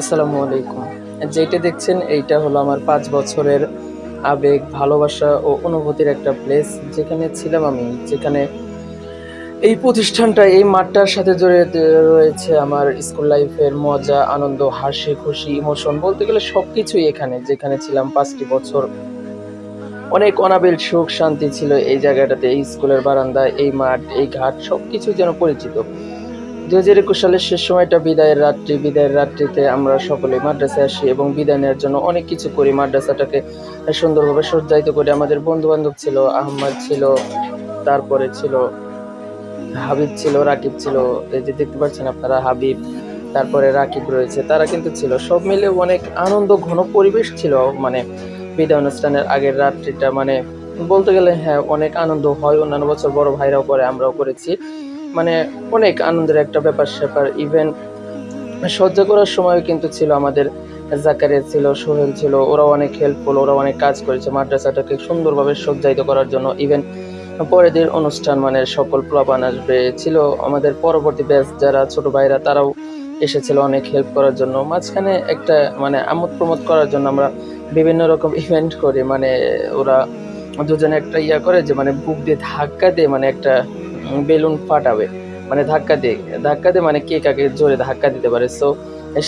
আসসালামু আলাইকুম। যেটা দেখছেন, এইটা হলো আমার পাঁচ বছরের আবেগ, ভালোবাসা ও অনুভূতির একটা প্লেস যেখানে ছিলাম আমি, যেখানে এই প্রতিষ্ঠানটা, এই মাঠটার সাথে জড়িয়ে রয়েছে আমার স্কুল লাইফের মজা, আনন্দ, হাসি, খুশি ইমোশন বলতে গেলে সব কিছুই এখানে, যেখানে ছিলাম পাঁচটি বছর। অনেক অনাবিল সুখ, শান্তি ছিল এই জায়গাটাতে, এই স্কুলের বারান্দা এই মাঠ, এই ঘাট সব কিছু যেন পরিচিত। দু হাজার একুশ সালের শেষ সময়টা বিদায়ের রাত্রি, বিদায়ের রাত্রিতে আমরা সকলে মাদ্রাসায় আসি এবং বিদায় নেওয়ার জন্য অনেক কিছু করি। মাদ্রাসাটাকে সুন্দরভাবে সজ্জায়িত করি আমাদের বন্ধু বান্ধব ছিল, আহম্মদ ছিল, তারপরে ছিল, হাবিব ছিল, রাকিব ছিল, এই যে দেখতে পাচ্ছেন আপনারা, হাবিব, তারপরে রাকিব রয়েছে, তারা কিন্তু ছিল। সব মিলে অনেক আনন্দ, ঘন পরিবেশ ছিল মানে বিদায় অনুষ্ঠানের আগের রাত্রিটা মানে বলতে গেলে হ্যাঁ অনেক আনন্দ হয়। অন্যান্য বছর বড় ভাইরাও করে, আমরাও করেছি। মানে অনেক আনন্দের একটা ব্যাপার স্যাপার। ইভেন সহ্য করার সময় কিন্তু ছিল আমাদের। জাকারিয়া ছিল, সোহেল ছিল, ওরাও অনেক হেল্পফুল ওরা অনেক কাজ করেছে মাদ্রাসাটাকে সুন্দরভাবে সজ্জায়িত করার জন্য। ইভেন পরের দিন অনুষ্ঠান মানে সকল প্লাবান আসবে। ছিল আমাদের পরবর্তী ব্যাচ যারা ছোট ভাইরা, তারাও এসেছিল অনেক হেল্প করার জন্য। মাঝখানে একটা মানে আমোদ প্রমোদ করার জন্য আমরা বিভিন্ন রকম ইভেন্ট করি। মানে ওরা দুজনে একটা ইয়া করে যে মানে বুক দিয়ে ধাক্কা দিয়ে মানে একটা বেলুন ফাটাবে মানে ধাক্কা দিয়ে ধাক্কা দিয়ে মানে কে কাকে জোরে ধাক্কা দিতে পারে। সো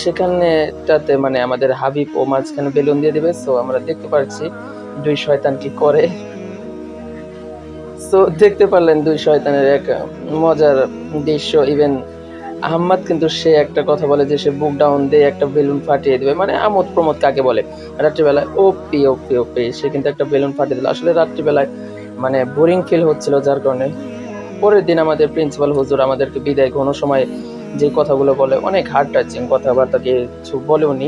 সেখানেটাতে মানে আমাদের হাবিব ও মাঝখানে বেলুন দিয়ে দিবে। সো আমরা দেখতে পাচ্ছি দুই শয়তান কি করে। সো দেখতে পারলেন দুই শয়তানের এক মজার দৃশ্য। ইভেন আহম্মদ কিন্তু সে একটা কথা বলে যে সে বুক ডাউন দিয়ে একটা বেলুন ফাটিয়ে দেবে। মানে আমোদ প্রমোদ কাকে বলে? রাত্রিবেলায় ওপি ওপি ওপি, সে কিন্তু একটা বেলুন ফাটিয়ে দিল। আসলে রাত্রিবেলায় মানে বোরিং ফিল হচ্ছিল যার কারণে। পরের দিন আমাদের প্রিন্সিপাল হুজুর আমাদেরকে বিদায় কোনো সময় যে কথাগুলো বলে অনেক হার্ড টাচিং কথাবার্তা কিছু বলে উনি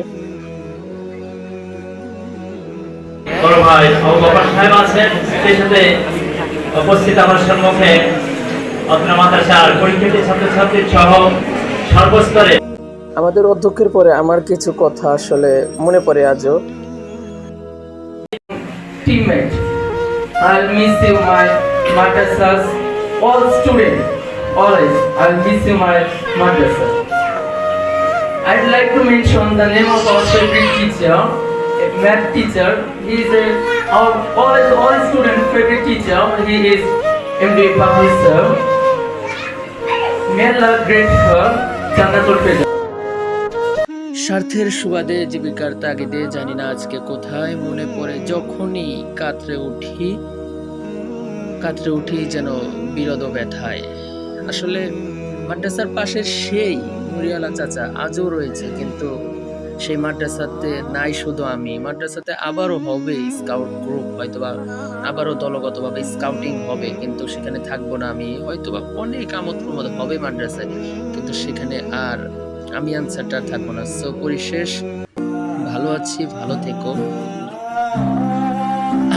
বড় ভাই সাহেব আছেন সেই সাথে উপস্থিত আমার সম্মুখে আপনার মাদ্রাসার পরীক্ষার্থী ছাত্রছাত্রী সহ সর্বস্তরে। আমাদের অধ্যক্ষের পরে আমার কিছু কথা আসলে মনে পড়ে আজও। Teammate. I'll miss you, my madrasas, all students. Always, I'll miss you, my madrasa. I'd like to mention the name of our favorite teacher, a math teacher. He is a, our all, all student favorite teacher. He is Bahri sir. May Allah grant her Jannatul Firdaus. স্বার্থের সুবাদে জীবিকার তাগিদে জানি না আজকে কোথায় মনে পড়ে যখনই কাতরে উঠি কাতরে উঠি যেন বিরদ ব্যথায়। আসলে মাদ্রাসার পাশে সেই মুরিয়ালা চাচা আজও রয়েছে, কিন্তু সেই মাদ্রাসাতে নাই শুধু আমি, মাদ্রাসাতে আবারও হবে স্কাউট গ্রুপ হয়তোবা আবারও দলগতভাবে স্কাউটিং হবে, কিন্তু সেখানে থাকব না আমি, হয়তোবা অনেক আমোদ প্রমোদ হবে মাদ্রাসায়, কিন্তু সেখানে আর আমি আনসারটা থাকব না। সো পরিশেষ, ভালো আছি, ভালো থেকো।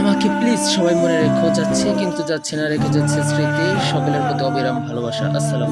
আমাকে প্লিজ সবাই মনে রেখো, যাচ্ছে, কিন্তু যাচ্ছে না, রেখে যাচ্ছে স্মৃতি। সকলের প্রতি অবিরাম ভালোবাসা। আসসালাম